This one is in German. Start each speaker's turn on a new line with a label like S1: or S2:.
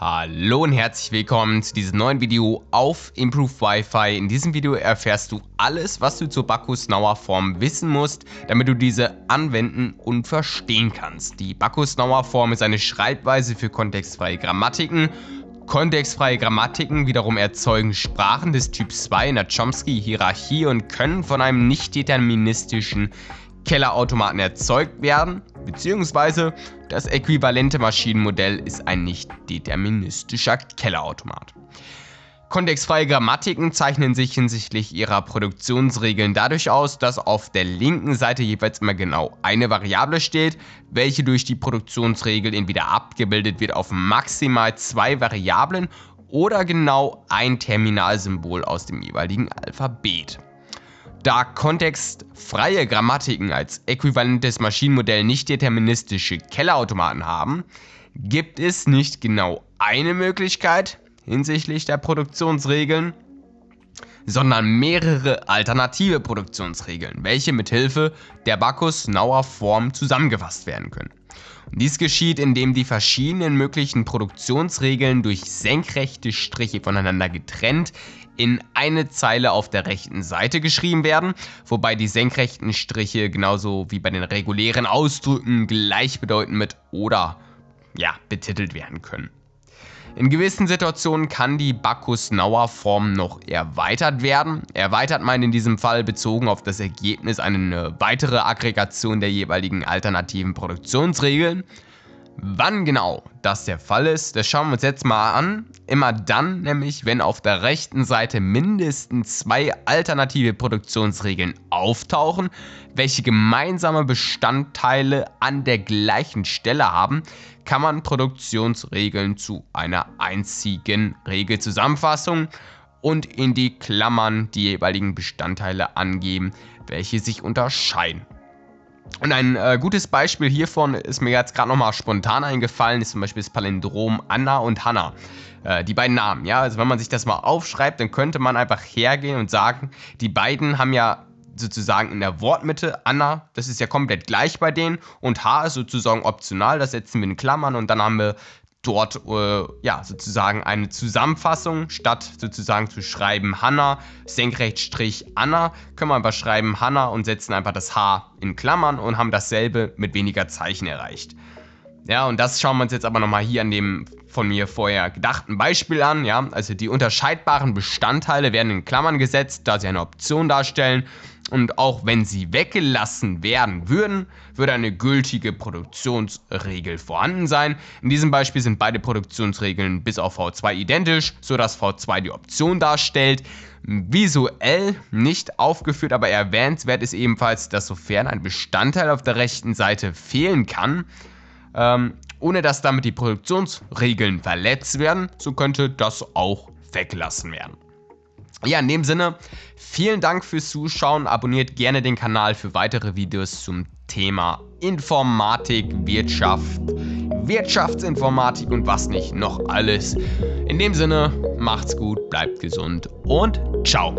S1: Hallo und herzlich willkommen zu diesem neuen Video auf Improved Wi-Fi. In diesem Video erfährst du alles, was du zur Bacchus-Nauer Form wissen musst, damit du diese anwenden und verstehen kannst. Die Bacchus-Nauer Form ist eine Schreibweise für kontextfreie Grammatiken. Kontextfreie Grammatiken wiederum erzeugen Sprachen des Typs 2 in der Chomsky-Hierarchie und können von einem nicht deterministischen Kellerautomaten erzeugt werden, beziehungsweise das äquivalente Maschinenmodell ist ein nicht deterministischer Kellerautomat. Kontextfreie Grammatiken zeichnen sich hinsichtlich ihrer Produktionsregeln dadurch aus, dass auf der linken Seite jeweils immer genau eine Variable steht, welche durch die Produktionsregel entweder abgebildet wird auf maximal zwei Variablen oder genau ein Terminalsymbol aus dem jeweiligen Alphabet. Da kontextfreie Grammatiken als äquivalentes Maschinenmodell nicht deterministische Kellerautomaten haben, gibt es nicht genau eine Möglichkeit hinsichtlich der Produktionsregeln, sondern mehrere alternative Produktionsregeln, welche mithilfe der Bacchus-Nauer Form zusammengefasst werden können. Und dies geschieht, indem die verschiedenen möglichen Produktionsregeln durch senkrechte Striche voneinander getrennt in eine Zeile auf der rechten Seite geschrieben werden, wobei die senkrechten Striche genauso wie bei den regulären Ausdrücken gleichbedeutend mit oder ja, betitelt werden können. In gewissen Situationen kann die Bacchus-Nauer-Form noch erweitert werden. Erweitert meint in diesem Fall bezogen auf das Ergebnis eine weitere Aggregation der jeweiligen alternativen Produktionsregeln. Wann genau das der Fall ist, das schauen wir uns jetzt mal an. Immer dann nämlich, wenn auf der rechten Seite mindestens zwei alternative Produktionsregeln auftauchen, welche gemeinsame Bestandteile an der gleichen Stelle haben, kann man Produktionsregeln zu einer einzigen Regelzusammenfassung und in die Klammern die jeweiligen Bestandteile angeben, welche sich unterscheiden. Und ein äh, gutes Beispiel hiervon ist mir jetzt gerade nochmal spontan eingefallen, ist zum Beispiel das Palindrom Anna und Hanna. Äh, die beiden Namen, ja. Also wenn man sich das mal aufschreibt, dann könnte man einfach hergehen und sagen, die beiden haben ja sozusagen in der Wortmitte Anna, das ist ja komplett gleich bei denen und H ist sozusagen optional, das setzen wir in Klammern und dann haben wir dort äh, ja, sozusagen eine Zusammenfassung. Statt sozusagen zu schreiben Hanna, Senkrechtstrich Anna, können wir einfach schreiben Hanna und setzen einfach das H in Klammern und haben dasselbe mit weniger Zeichen erreicht. Ja, und das schauen wir uns jetzt aber nochmal hier an dem von mir vorher gedachten Beispiel an. Ja, also die unterscheidbaren Bestandteile werden in Klammern gesetzt, da sie eine Option darstellen und auch wenn sie weggelassen werden würden, würde eine gültige Produktionsregel vorhanden sein. In diesem Beispiel sind beide Produktionsregeln bis auf V2 identisch, sodass V2 die Option darstellt. Visuell nicht aufgeführt, aber erwähnenswert ist ebenfalls, dass sofern ein Bestandteil auf der rechten Seite fehlen kann, ähm, ohne dass damit die Produktionsregeln verletzt werden, so könnte das auch weggelassen werden. Ja, in dem Sinne, vielen Dank fürs Zuschauen. Abonniert gerne den Kanal für weitere Videos zum Thema Informatik, Wirtschaft, Wirtschaftsinformatik und was nicht noch alles. In dem Sinne, macht's gut, bleibt gesund und ciao.